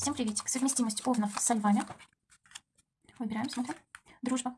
Всем приветик. Совместимость овнов со львами. Выбираем, смотрим. Дружба.